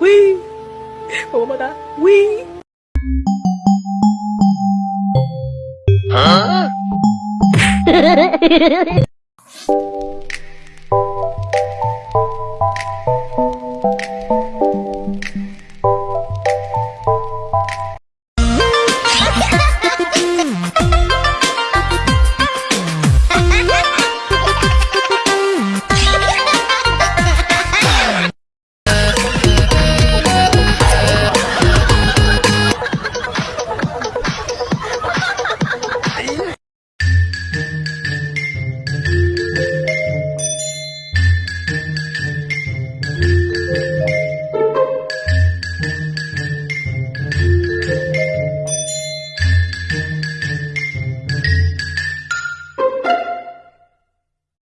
위, 뭐뭐다, 위.